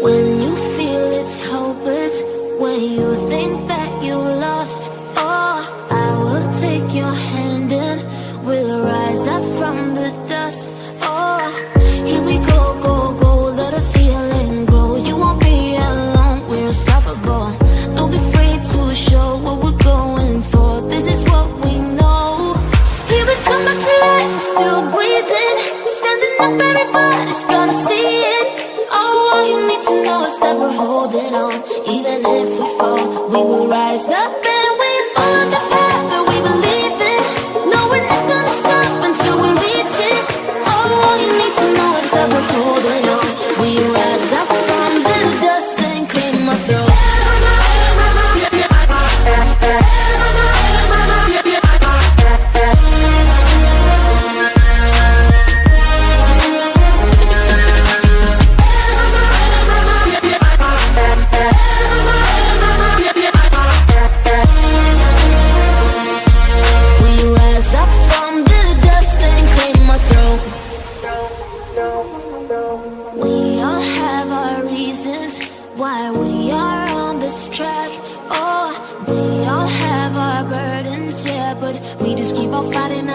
When you feel it's hopeless, when you think that you lost, oh, I will take your hand and we'll rise up from the dust. Oh, here we go, go, go, let us heal and grow. You won't be alone, we're unstoppable. Don't be afraid to show what we're going for. This is what we know. Here we come back to life, still breathing, why we are on this track. Oh, we all have our burdens, yeah, but we just keep on fighting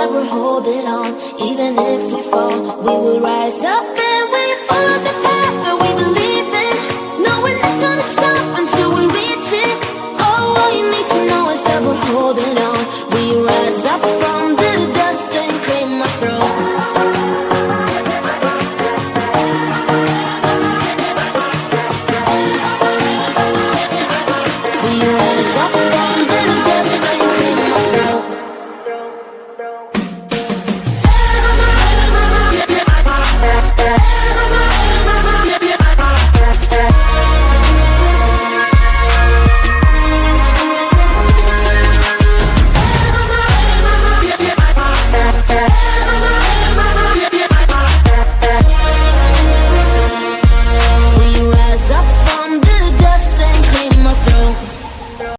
that we're holding on. Even if we fall, we will rise up and we follow the path that we believe in. No, we're not gonna stop until we reach it. Oh, all you need to know is that we're holding on. We rise up from the dust and claim our throne We rise up from